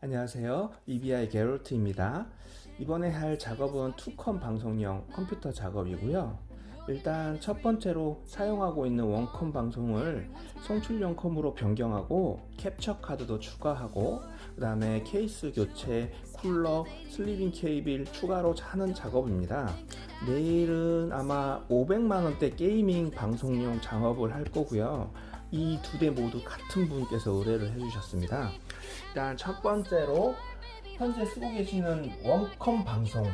안녕하세요. EBI 게롤트입니다. 이번에 할 작업은 투컴 방송용 컴퓨터 작업이고요. 일단 첫 번째로 사용하고 있는 원컴 방송을 송출용 컴으로 변경하고 캡처 카드도 추가하고 그 다음에 케이스 교체, 쿨러, sleeving 케이블 추가로 하는 작업입니다. 내일은 아마 500만원대 게이밍 방송용 작업을 할 거고요. 이 두 대 모두 같은 분께서 의뢰를 해주셨습니다 일단 첫 번째로 현재 쓰고 계시는 원컴 방송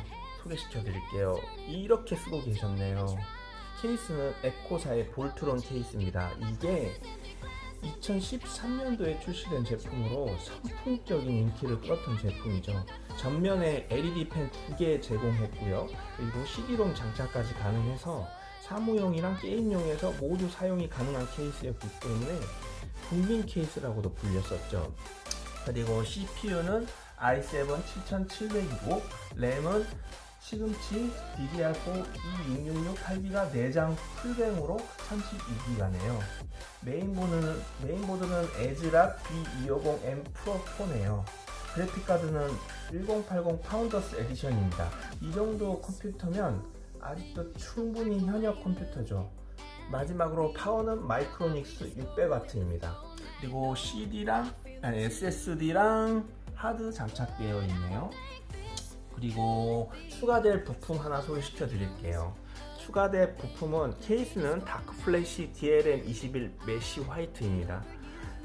소개시켜 드릴게요. 이렇게 쓰고 계셨네요. 케이스는 앱코사의 볼트론 케이스입니다. 이게 2013년도에 출시된 제품으로 선풍적인 인기를 끌었던 제품이죠. 전면에 LED 팬 두 개 제공했고요. 그리고 CD롬 장착까지 가능해서 사무용이랑 게임용에서 모두 사용이 가능한 케이스였기 때문에 국민 케이스라고도 불렸었죠 그리고 CPU는 i7 7700이고 램은 시금치 DDR4 2666 8기가 내장 full bank로 32기가네요. 메인보드는, 메인보드는 에즈락 B250M Pro 4네요. 그래픽카드는 1080 Founders Edition입니다. 이 정도 컴퓨터면 아직도 충분히 현역 컴퓨터죠. 마지막으로 파워는 마이크로닉스 600W입니다 그리고 CD랑 아니, SSD랑 하드 장착되어 있네요. 그리고 추가될 부품 하나 소개시켜 드릴게요. 추가될 부품은 케이스는 다크 플래시 DLM21 mesh white입니다.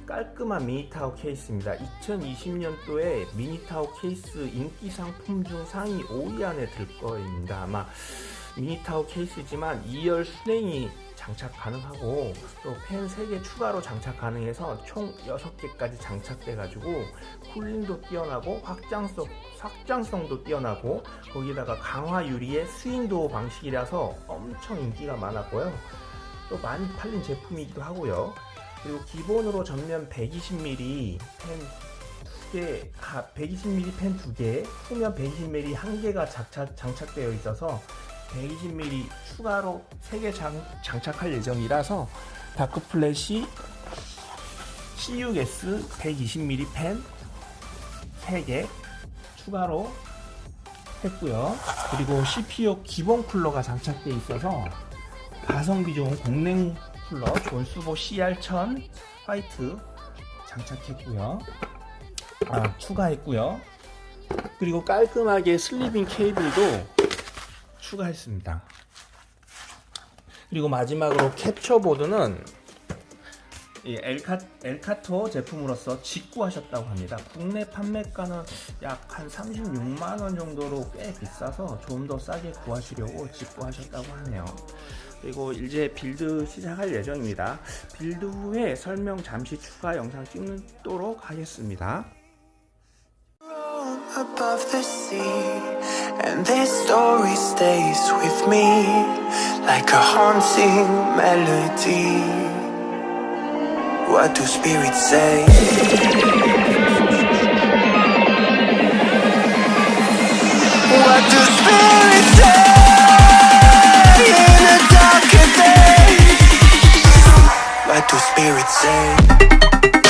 깔끔한 미니타워 케이스입니다. 2020년도에 미니타워 케이스 인기 상품 중 상위 5위 안에 들 거입니다. 아마 미니타워 케이스지만 2열 순행이 장착 가능하고 또펜 3개 추가로 장착 가능해서 총 6개까지 장착돼 가지고 쿨링도 뛰어나고 확장성, 확장성도 뛰어나고 거기다가 강화 유리의 스윙도어 방식이라서 엄청 인기가 많았고요. 또 많이 팔린 제품이기도 하고요. 그리고 기본으로 전면 120mm 펜 2개, 120mm 펜 2개, 후면 120mm 1개가 장착, 장착되어 있어서 120mm 추가로 3개 장, 장착할 예정이라서 다크플래시 CUS 120mm 펜 3개 추가로 했고요. 그리고 CPU 기본 쿨러가 장착되어 있어서 가성비 좋은 공랭 쿨러 존수보 CR1000 화이트 장착했고요. 아 추가했고요. 그리고 깔끔하게 sleeving 케이블도 추가했습니다. 그리고 마지막으로 캡처보드는 엘카, 엘가토 제품으로서 직구하셨다고 합니다. 국내 판매가는 약 한 36만원 정도로 꽤 비싸서 좀 더 싸게 구하시려고 직구하셨다고 하네요. 그리고 이제 build 시작할 예정입니다. build 후에 설명 잠시 추가 영상 찍도록 하겠습니다 And this story stays with me Like a haunting melody What do spirits say? What do spirits say In? What do spirits say?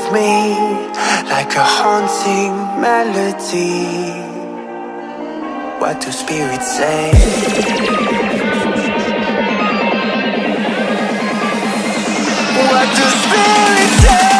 with me like a haunting melody. What do spirits say? What do spirits say?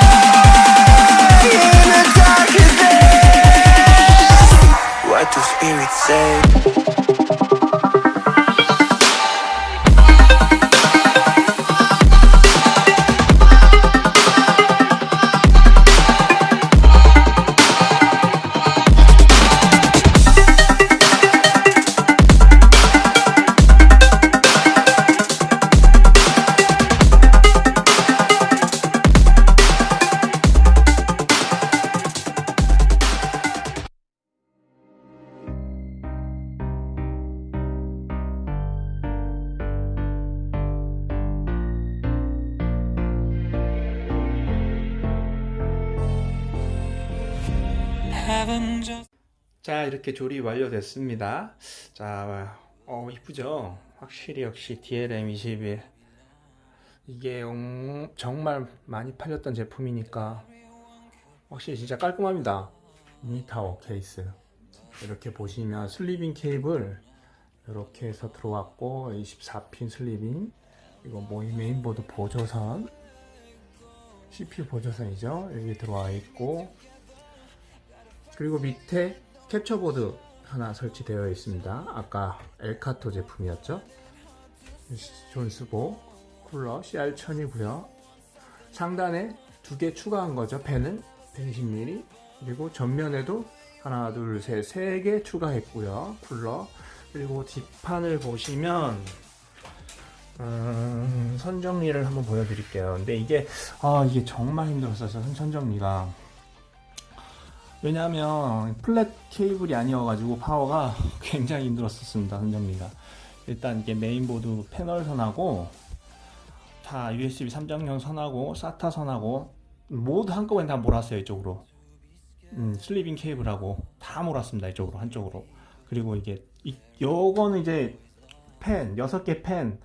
자 이렇게 조립 완료됐습니다. 자 어, 이쁘죠? 확실히 역시 DLM21 이게 음, 정말 많이 팔렸던 제품이니까 확실히 진짜 깔끔합니다. 미니타워 케이스. 이렇게 보시면 sleeving 케이블. 이렇게 해서 들어왔고 24핀 sleeving. 이거 모의 메인보드 보조선. CPU 보조선이죠? 여기 들어와 있고 그리고 밑에 캡처보드 하나 설치되어 있습니다. 아까 엘카토 제품이었죠. 존스보 쿨러 CR1000이고요. 상단에 두 개 추가한 거죠. 펜을 120mm 그리고 전면에도 하나 둘셋세 개 추가했고요. 쿨러 그리고 뒷판을 보시면 음, 선 정리를 한번 보여드릴게요. 근데 이게 아 이게 정말 힘들었어요. 선 정리가 왜냐하면 flat 케이블이 아니어가지고 파워가 굉장히 힘들었었습니다 선정리가. 일단 이게 메인보드 패널 선하고 다 USB 3.0 선하고 SATA 선하고 모두 한꺼번에 다 몰았어요 이쪽으로. 음, sleeving 케이블하고 다 몰았습니다 이쪽으로 한쪽으로. 그리고 이게 이, 요거는 이제 팬 6개 팬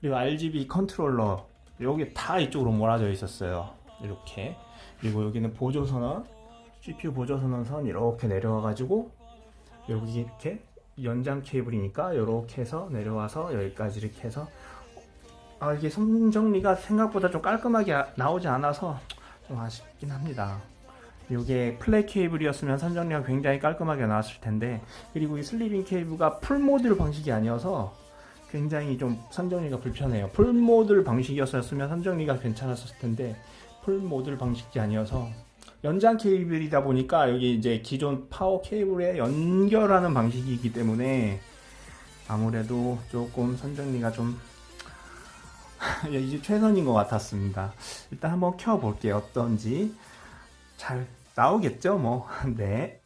그리고 RGB 컨트롤러 여기 다 이쪽으로 몰아져 있었어요 이렇게. 그리고 여기는 보조선 CPU 보조선 선 이렇게 내려와 가지고 여기 이렇게 연장 케이블이니까 이렇게 해서 내려와서 여기까지 이렇게 해서 아 이게 선 정리가 생각보다 좀 깔끔하게 아- 나오지 않아서 좀 아쉽긴 합니다. 이게 flat 케이블이었으면 선 정리가 굉장히 깔끔하게 나왔을 텐데 그리고 이 sleeving 케이블가 full module 방식이 아니어서 굉장히 좀 선정리가 불편해요. full module 방식이었으면 선정리가 괜찮았을 텐데 full module 방식이 아니어서 연장 케이블이다 보니까 여기 이제 기존 파워 케이블에 연결하는 방식이기 때문에 아무래도 조금 선정리가 좀 이제 최선인 것 같았습니다. 일단 한번 켜 볼게요. 어떤지 잘 나오겠죠? 뭐 네.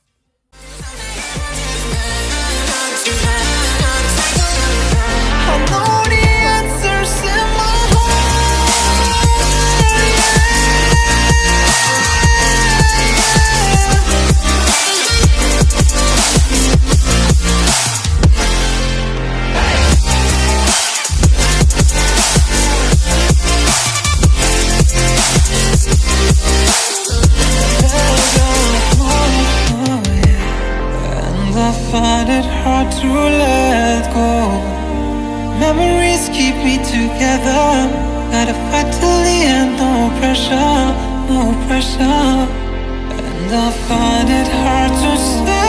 Keep together. Gotta fight till the end, no pressure, no pressure. And I find it hard to say